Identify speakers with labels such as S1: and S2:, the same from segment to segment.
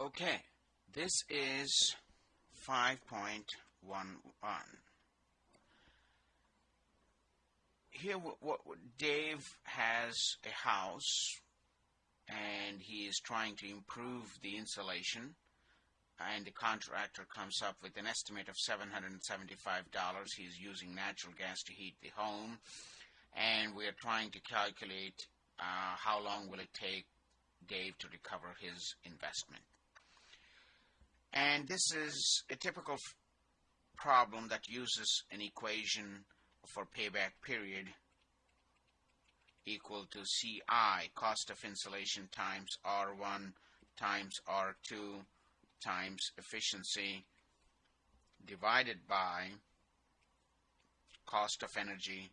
S1: Okay, this is 5.11. Here, what, what, Dave has a house and he is trying to improve the insulation and the contractor comes up with an estimate of $775. He's using natural gas to heat the home and we're trying to calculate uh, how long will it take Dave to recover his investment. And this is a typical problem that uses an equation for payback period equal to CI, cost of insulation times R1 times R2 times efficiency divided by cost of energy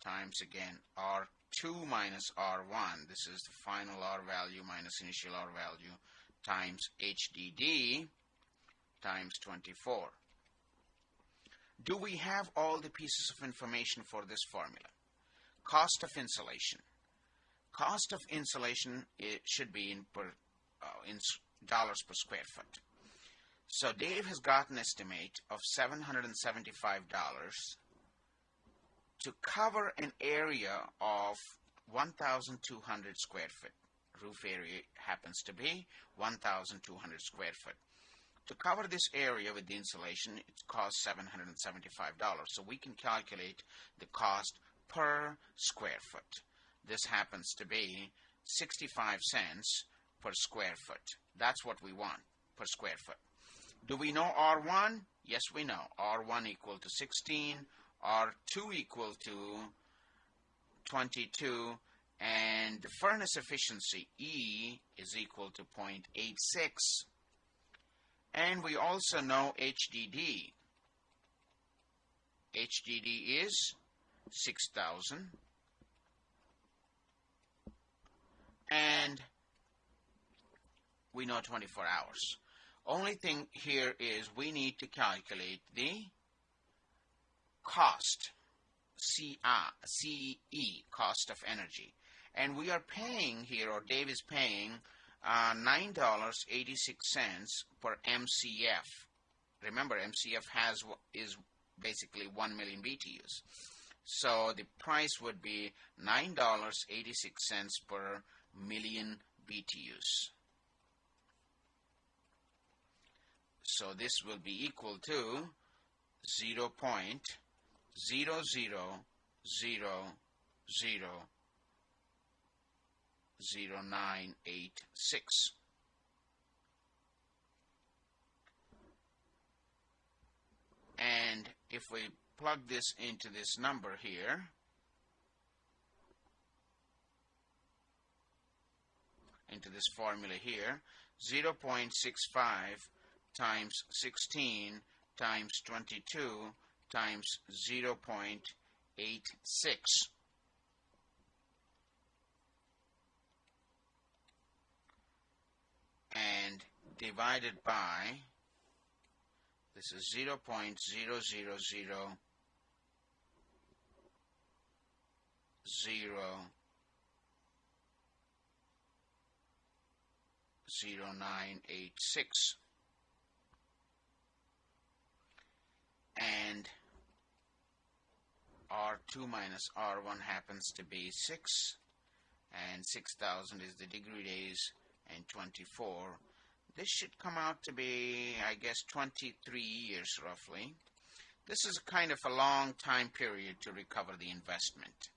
S1: times again R2 minus R1. This is the final R value minus initial R value times HDD times 24. Do we have all the pieces of information for this formula? Cost of insulation. Cost of insulation should be in per uh, in dollars per square foot. So Dave has got an estimate of $775 to cover an area of 1,200 square foot. Roof area happens to be 1,200 square foot. To cover this area with the insulation, it costs $775. So we can calculate the cost per square foot. This happens to be 65 cents per square foot. That's what we want per square foot. Do we know R1? Yes, we know. R1 equal to 16, R2 equal to 22, and the furnace efficiency E is equal to 0.86 and we also know HDD. HDD is 6000 and we know 24 hours. Only thing here is we need to calculate the cost, CE, cost of energy. And we are paying here, or Dave is paying uh, $9.86 per MCF. Remember, MCF has is basically 1 million BTUs. So the price would be $9.86 per million BTUs. So this will be equal to 0 0.0000 0986. And if we plug this into this number here, into this formula here, 0.65 times 16 times 22 times 0.86 and divided by this is 0 0.000 zero zero nine eight six. And R2 minus R1 happens to be 6 and 6000 is the degree days and 24. This should come out to be, I guess, 23 years roughly. This is kind of a long time period to recover the investment.